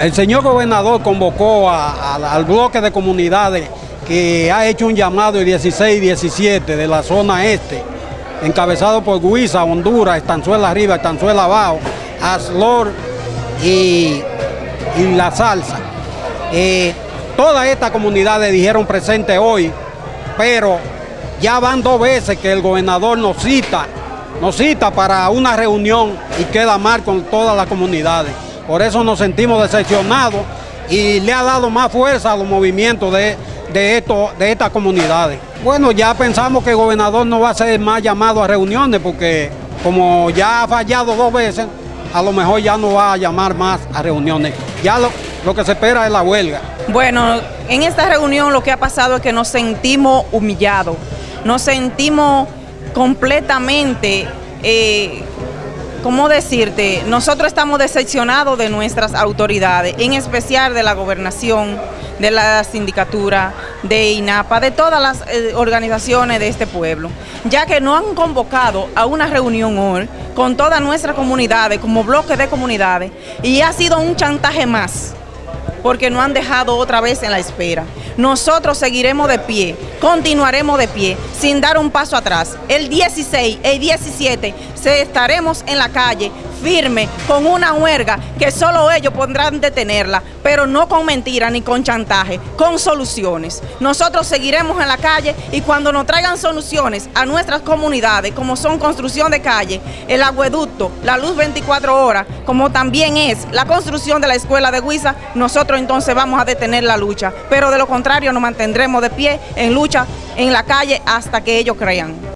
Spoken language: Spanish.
el señor gobernador convocó al bloque de comunidades que ha hecho un llamado el 16 y 17 de la zona este, encabezado por Guisa, Honduras, Estanzuela Arriba, Estanzuela Abajo, Aslor y, La Salsa. Eh, todas estas comunidades dijeron presente hoy, pero ya van dos veces que el gobernador nos cita, nos cita para una reunión y queda mal con todas las comunidades. Por eso nos sentimos decepcionados y le ha dado más fuerza a los movimientos de, esto, de estas comunidades. Bueno, ya pensamos que el gobernador no va a ser más llamado a reuniones porque como ya ha fallado dos veces, a lo mejor ya no va a llamar más a reuniones. Ya lo, lo que se espera es la huelga. Bueno, en esta reunión lo que ha pasado es que nos sentimos humillados, nos sentimos completamente, eh, ¿cómo decirte? Nosotros estamos decepcionados de nuestras autoridades, en especial de la gobernación, de la sindicatura, de INAPA, de todas las eh, organizaciones de este pueblo, ya que no han convocado a una reunión hoy con todas nuestras comunidades, como bloque de comunidades, y ha sido un chantaje más porque no han dejado otra vez en la espera. Nosotros seguiremos de pie, continuaremos de pie, sin dar un paso atrás. El 16, el 17, se estaremos en la calle firme, con una huelga que solo ellos podrán detenerla, pero no con mentiras ni con chantaje, con soluciones. Nosotros seguiremos en la calle y cuando nos traigan soluciones a nuestras comunidades, como son construcción de calle, el agueducto, la luz 24 horas, como también es la construcción de la escuela de Huiza, nosotros entonces vamos a detener la lucha, pero de lo contrario nos mantendremos de pie en lucha en la calle hasta que ellos crean.